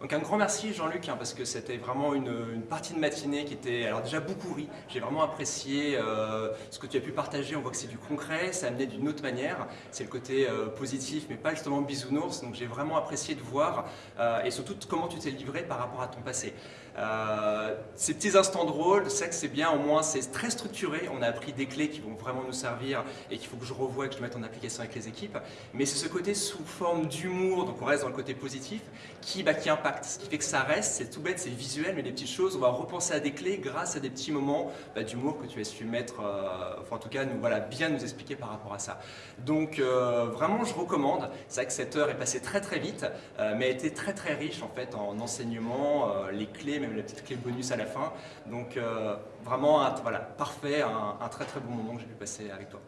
Donc un grand merci Jean-Luc, hein, parce que c'était vraiment une, partie de matinée qui était alors déjà beaucoup ri. J'ai vraiment apprécié euh, ce que tu as pu partager, on voit que c'est du concret, ça amenait d'une autre manière. C'est le côté euh, positif, mais pas justement bisounours, donc j'ai vraiment apprécié de voir, euh, et surtout comment tu t'es livré par rapport à ton passé. ces petits instants drôles, c'est que c'est bien, au moins c'est très structuré, on a appris des clés qui vont vraiment nous servir et qu'il faut que je revoie, que je mette en application avec les équipes, mais c'est ce côté sous forme d'humour, donc on reste dans le côté positif, qui, bah, qui impacte ce qui fait que ça reste, c'est tout bête, c'est visuel, mais des petites choses, on va repenser à des clés grâce à des petits moments bah, d'humour que tu as su mettre, euh, enfin en tout cas, nous, voilà, bien nous expliquer par rapport à ça. Donc euh, vraiment, je recommande. C'est vrai que cette heure est passée très très vite, euh, mais a été très très riche en fait en enseignement, les clés, même la petite clé bonus à la fin. Donc vraiment, voilà, parfait, un très très bon moment que j'ai pu passer avec toi.